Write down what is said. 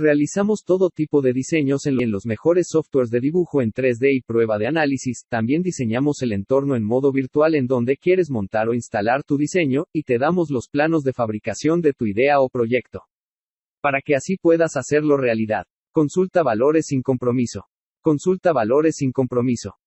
Realizamos todo tipo de diseños en, los mejores softwares de dibujo en 3D y prueba de análisis, también diseñamos el entorno en modo virtual en donde quieres montar o instalar tu diseño, y te damos los planos de fabricación de tu idea o proyecto. Para que así puedas hacerlo realidad. Consulta valores sin compromiso. Consulta valores sin compromiso.